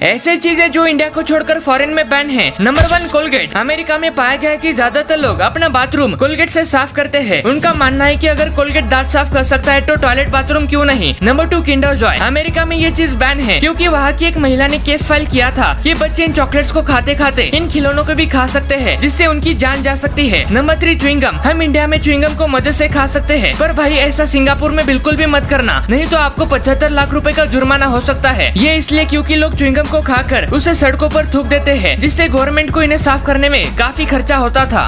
ऐसे चीज़ें जो इंडिया को छोड़कर फॉरेन में बैन है। नंबर वन कोलगेट अमेरिका में पाया गया है कि ज़्यादातर लोग अपना बाथरूम कोलगेट से साफ़ करते हैं। उनका मानना है कि अगर कोलगेट दांत साफ़ कर सकता है तो टॉयलेट बाथरूम क्यों नहीं? Number two Kinder Joy America में ये चीज़ बैन है, क्योंकि वहाँ की एक महिला ने केस फ़ाइल किया था कि बच्चे इन चॉकलेट्स को खाते खाते इन खिलौनों को भी खा सकते हैं, जिससे उनकी जान जा सकती है। नंबर थ्री च्युइंगम हम इंडिया में च्युइंगम को मज़े से खा सकते हैं, पर भाई ऐसा सिंगापुर में बिल्कुल भी मत करना, नहीं तो आपको पचहत्तर लाख रूपए का जुर्माना हो सकता है। ये इसलिए क्यूँकी लोग च्युइंगम को खाकर उसे सड़कों पर थूक देते हैं, जिससे गवर्नमेंट को इन्हें साफ़ करने में काफ़ी खर्चा होता था।